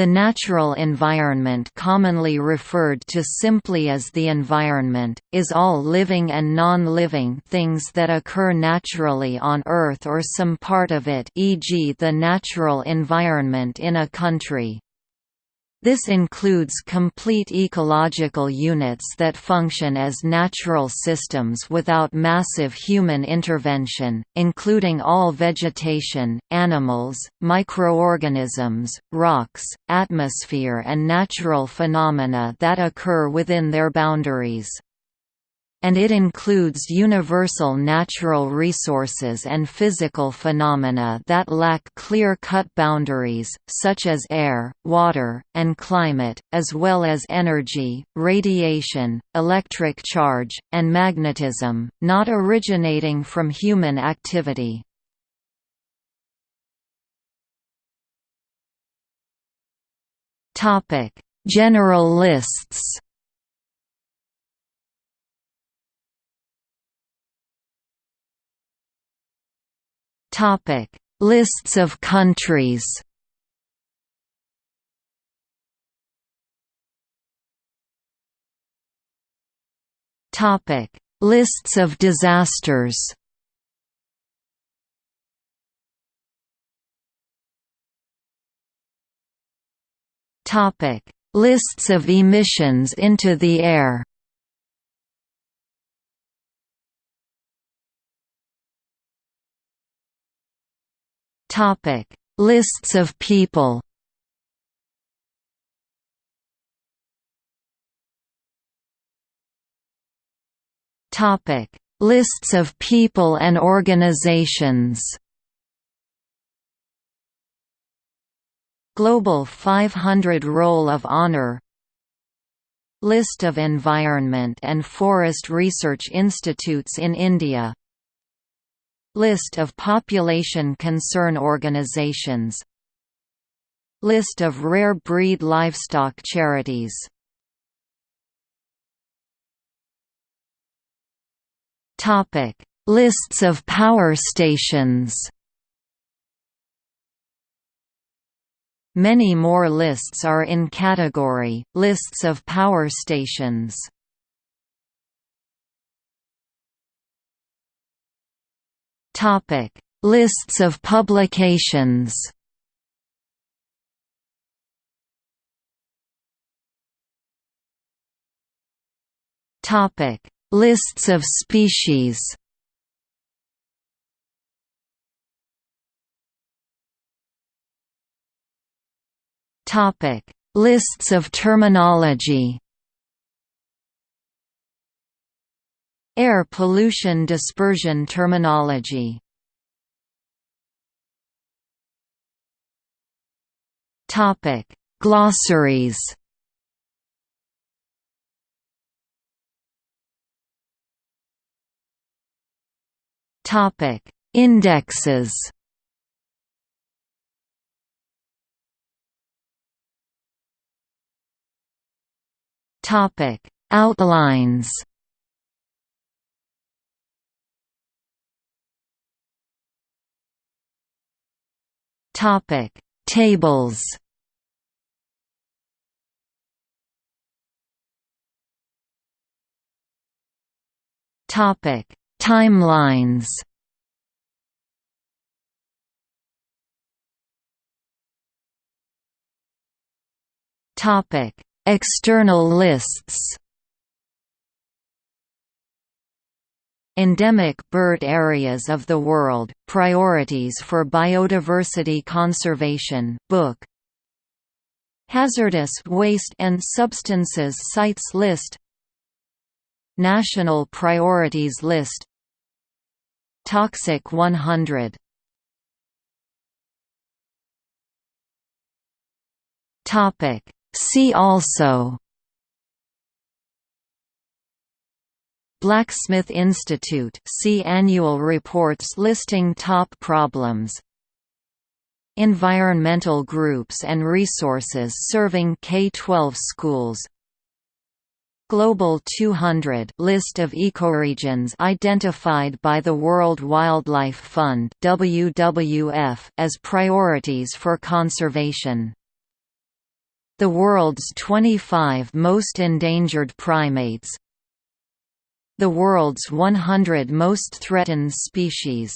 The natural environment commonly referred to simply as the environment, is all living and non-living things that occur naturally on Earth or some part of it e.g. the natural environment in a country. This includes complete ecological units that function as natural systems without massive human intervention, including all vegetation, animals, microorganisms, rocks, atmosphere and natural phenomena that occur within their boundaries and it includes universal natural resources and physical phenomena that lack clear-cut boundaries, such as air, water, and climate, as well as energy, radiation, electric charge, and magnetism, not originating from human activity. General lists Topic: Lists of countries. Topic: Lists of disasters. Topic: Lists of emissions into the air. Topic: Lists of people. Topic: Lists of people and organizations. Global 500 Roll of Honor List of environment and forest research institutes in India List of population concern organizations. List of rare breed livestock charities. Lists of power stations. Many more lists are in category, lists of power stations Topic: Lists of publications. Topic: Lists of species. Topic: Lists of terminology. Air pollution dispersion terminology Topic: Glossaries. Topic: Indexes. Topic: Outlines. Topic: Tables. Topic: Timelines. Topic: External lists. Endemic bird areas of the world, priorities for biodiversity conservation book. Hazardous waste and substances sites list. National priorities list. Toxic 100 See also Blacksmith Institute see annual reports listing top problems. Environmental groups and resources serving K-12 schools. Global 200 list of ecoregions identified by the World Wildlife Fund WWF as priorities for conservation. The world's 25 most endangered primates The world's 100 most threatened species